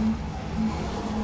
うん。